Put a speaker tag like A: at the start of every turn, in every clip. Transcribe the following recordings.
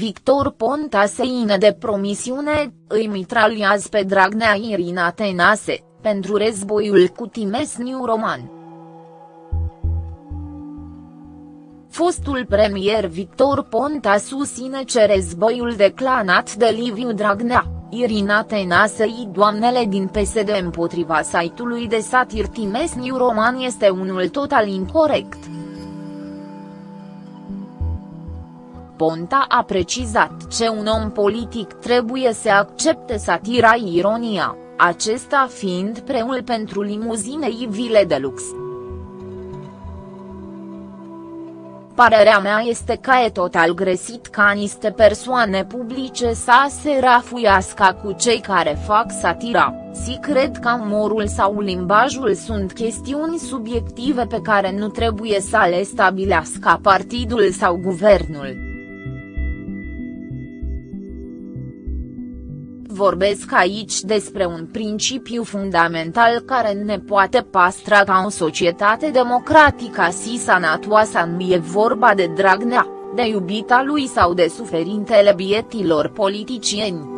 A: Victor Ponta se ine de promisiune, îi mitraliază pe Dragnea Irina Tenase, pentru războiul cu Timesniu Roman. Fostul premier Victor Ponta susține ce războiul declanat de Liviu Dragnea, Irina Tenasei doamnele din PSD împotriva site-ului de satir Timesniu Roman este unul total incorrect. Ponta a precizat ce un om politic trebuie să accepte satira ironia, acesta fiind preul pentru limuzinei vile de lux. Parerea mea este că e total gresit ca niște persoane publice să se rafuiască cu cei care fac satira, si cred că umorul sau limbajul sunt chestiuni subiective pe care nu trebuie să le stabilească partidul sau guvernul. Vorbesc aici despre un principiu fundamental care ne poate pastra ca o societate democratică si sanatoasă nu e vorba de Dragnea, de iubita lui sau de suferintele bietilor politicieni.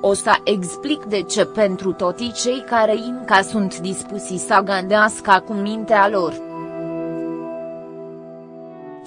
A: O să explic de ce pentru toți cei care încă sunt dispuși să gândească cu mintea lor.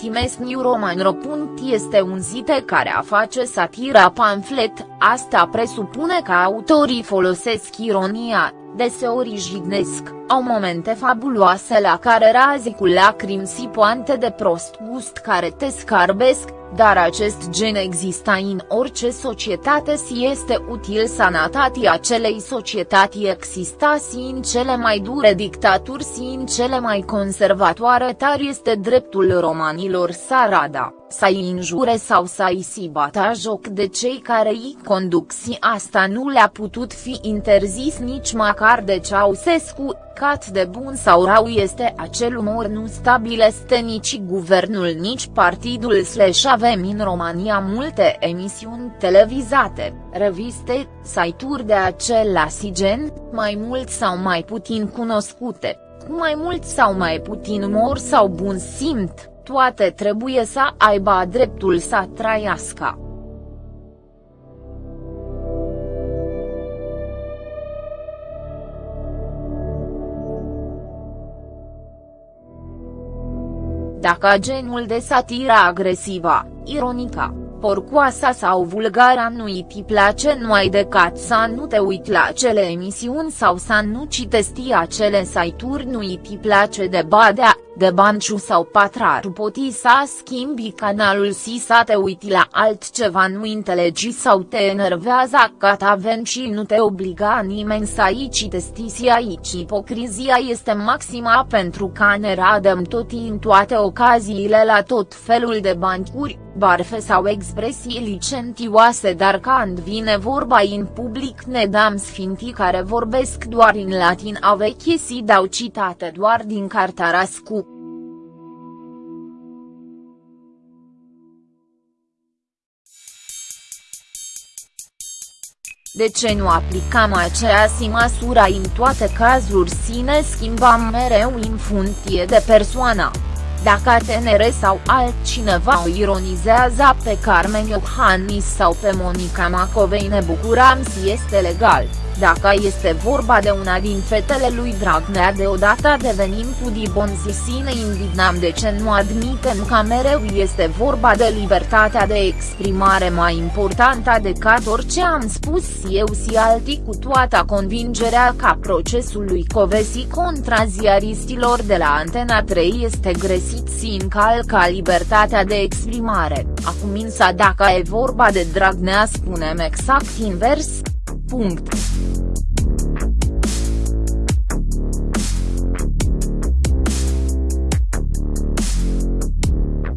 A: Timesniu Roman. Ropunt este un zite care a face satira pamflet, asta presupune că autorii folosesc ironia, deseori jignesc, au momente fabuloase la care razi cu lacrimi si poante de prost gust care te scarbesc, dar acest gen există în orice societate si este util sanatatii acelei societăți exista si în cele mai dure dictaturi si în cele mai conservatoare tari este dreptul romanilor Sarada, să-i înjure sau să-i si bata joc de cei care îi conduc si asta nu le-a putut fi interzis nici măcar de Ceausescu, cat de bun sau rău este acel umor nu stabilește nici guvernul nici partidul slash avem în România multe emisiuni televizate, reviste, site-uri de același gen, mai mult sau mai puțin cunoscute, cu mai mult sau mai puțin umor sau bun simt, toate trebuie să aibă dreptul să trăiască. Dacă genul de satiră agresivă, ironică, porcoasa sau vulgara nu îi place numai decât să nu te uiți la acele emisiuni sau să nu citesti acele site-uri nu îi place de badea, de banciu sau patraru poti să schimbi canalul si să te uiti la altceva nu înțelegi sau te enervează că avem și nu te obliga nimeni să aici testisi aici. Ipocrizia este maxima pentru că ne radăm tot în toate ocaziile la tot felul de bancuri, barfe sau expresii licentioase dar când vine vorba în public ne dăm sfintii care vorbesc doar în latin a vechi si dau citate doar din cartea Rascu. De ce nu aplicăm aceeași măsură în toate cazuri sine schimbăm mereu în funcție de persoană? Dacă TNR sau altcineva o ironizează pe Carmen Iohannis sau pe Monica Macovei ne bucurăm si este legal. Dacă este vorba de una din fetele lui Dragnea deodată devenim cu dibonzi și ne indignăm de ce nu admitem că mereu este vorba de libertatea de exprimare mai importantă decât orice am spus eu? Și alții cu toată convingerea că procesul lui Covesi contra ziaristilor de la Antena 3 este gresit și încalcă libertatea de exprimare, acum însă dacă e vorba de Dragnea spunem exact invers, punct.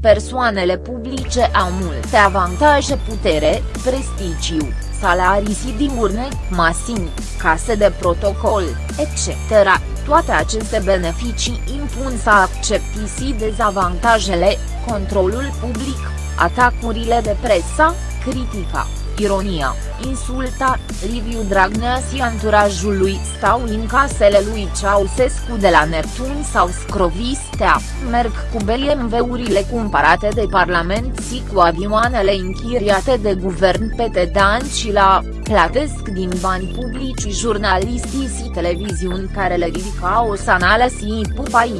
A: Persoanele publice au multe avantaje putere, prestigiu, salarii și dimurne, masini, case de protocol, etc. Toate aceste beneficii impun să accepti și dezavantajele, controlul public, atacurile de presă, critica, Ironia, insulta, Liviu Dragnea și anturajul lui stau în casele lui Ceausescu de la Neptun sau Scrovistea, merg cu BMW-urile cumpărate de Parlament și cu avioanele închiriate de guvern pe Tedan și la, plătesc din bani publici jurnalistii și televiziuni care le ridicau o sanală și pupai.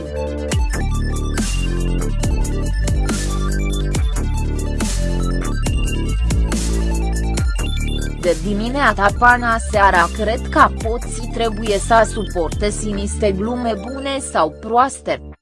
A: De dimineața până seara cred că poții trebuie să suporte siniste glume bune sau proaste.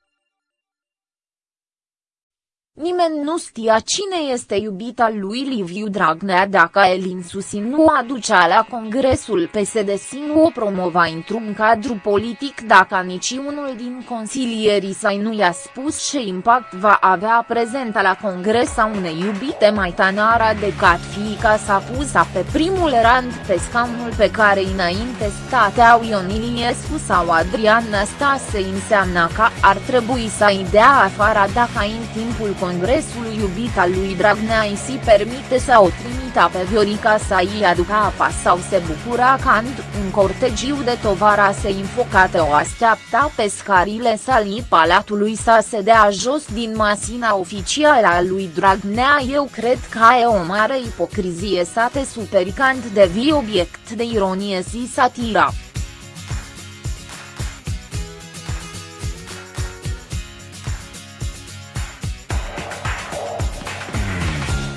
A: Nimeni nu știa cine este iubita lui Liviu Dragnea dacă Elin Susi nu aducea la congresul PSD și nu o promova într-un cadru politic dacă niciunul din consilierii săi nu i-a spus ce impact va avea prezenta la congres a unei iubite mai tanara decât fiica s-a pusă pe primul rând pe scaunul pe care înainte stateau Ion Iliescu sau Adrian Năstase înseamnă că ar trebui să-i dea afară dacă în timpul congresului iubita lui Dragnea îi si permite să o trimita pe Viorica să îi aducă apa sau se bucura când un cortegiu de tovara se infocate o așteapta pe scarile salii palatului să se dea jos din masina oficială a lui Dragnea eu cred că e o mare ipocrizie să te superi când devii obiect de ironie și satira.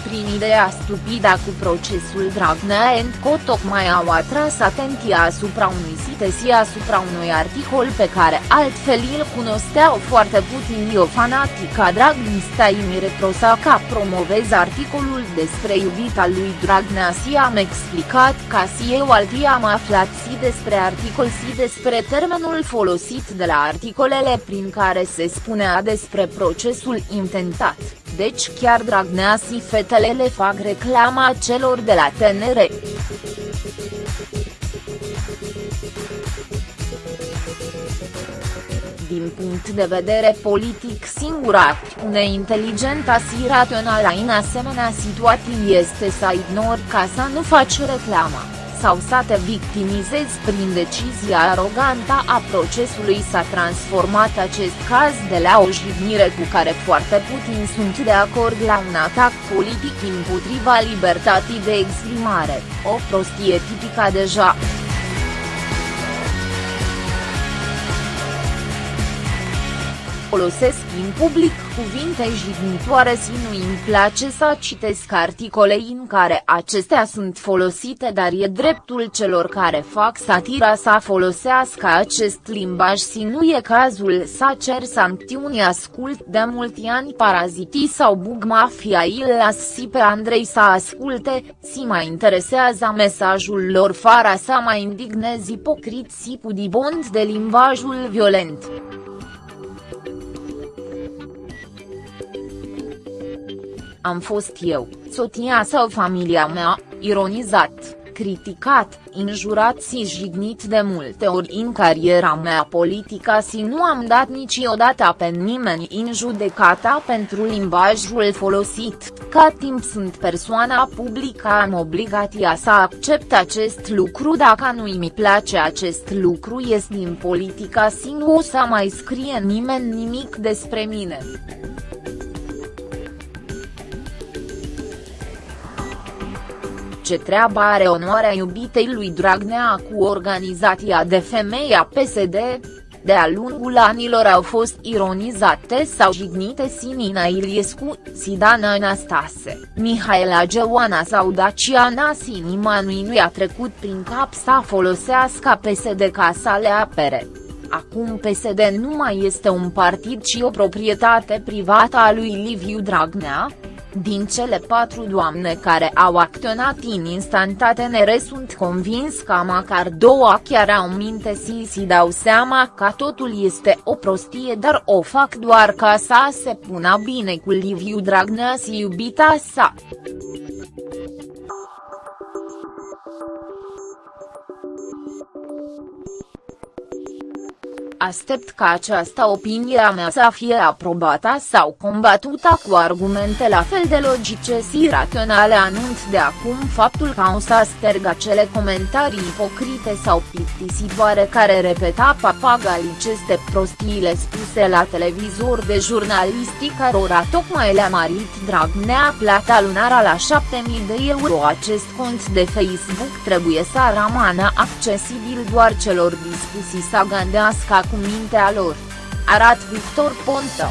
A: Prin ideea stupidă cu procesul Dragnea Co tocmai au atras atenția asupra unui site și asupra unui articol pe care altfel îl cunosteau foarte puțin o fanatică dragnista Imire Prosaca promovez articolul despre iubita lui Dragnea și am explicat ca și eu alții am aflat și despre articol și despre termenul folosit de la articolele prin care se spunea despre procesul intentat deci chiar Dragnea și fetele le fac reclama celor de la TNR. Din punct de vedere politic singura acțiune inteligentă și rațională în asemenea situații este să ignori ca să nu faci reclama sau să te victimizezi prin decizia arogantă a procesului s-a transformat acest caz de la o jignire cu care foarte puțin sunt de acord la un atac politic împotriva libertății de exprimare, o prostie tipică deja. Folosesc în public cuvinte jignitoare și nu îmi place să citesc articole în care acestea sunt folosite dar e dreptul celor care fac satira să folosească acest limbaj și nu e cazul să cer sancțiuni ascult de mulți ani parazitii sau bug mafia îl las și pe Andrei să asculte, si mai interesează mesajul lor fără să mai indignezi ipocriți cu dibond de limbajul violent. Am fost eu, soția sau familia mea, ironizat, criticat, injurat și jignit de multe ori în cariera mea politică și nu am dat niciodată pe nimeni în judecata pentru limbajul folosit, ca timp sunt persoana publică am obligația să accept acest lucru. Dacă nu mi place acest lucru ies din politica și nu o să mai scrie nimeni nimic despre mine. Ce treabă are onoarea iubitei lui Dragnea cu organizația de femei a PSD? De-a lungul anilor au fost ironizate sau jignite Sinina Iliescu, Sidana Anastase, Mihaela Geoana sau Daciana Sinima nu i-a trecut prin cap să folosească PSD ca să le apere. Acum PSD nu mai este un partid ci o proprietate privată a lui Liviu Dragnea, din cele patru doamne care au acționat în instantanere sunt convins că măcar două chiar au minte și si dau seama că totul este o prostie dar o fac doar ca să se pună bine cu Liviu Dragnea și iubita sa. Aștept ca această opinie a mea să fie aprobată sau combatută cu argumente la fel de logice și raționale anunț de acum faptul că o să sterg acele comentarii ipocrite sau plictisitoare care repeta papagaliceste prostiile spuse la televizor de jurnalistii cărora tocmai le-a marit Dragnea plata lunară la 7000 de euro. Acest cont de Facebook trebuie să rămână accesibil doar celor dispuși să gândească cu mintea lor. Arat Victor Ponta